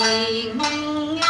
ngày mong nghe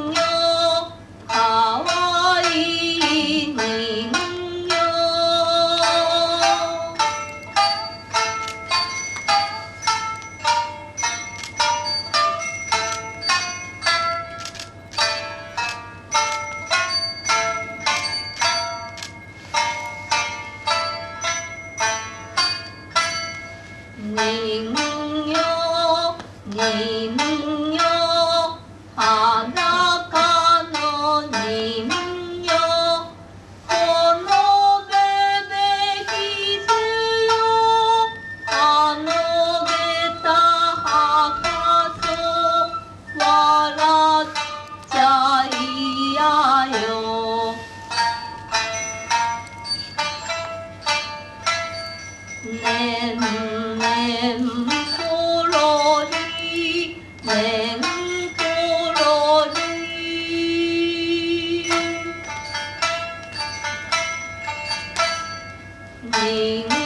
人形人形裸の人形このべべキスよあのげたはかそ笑っちゃいやよ mình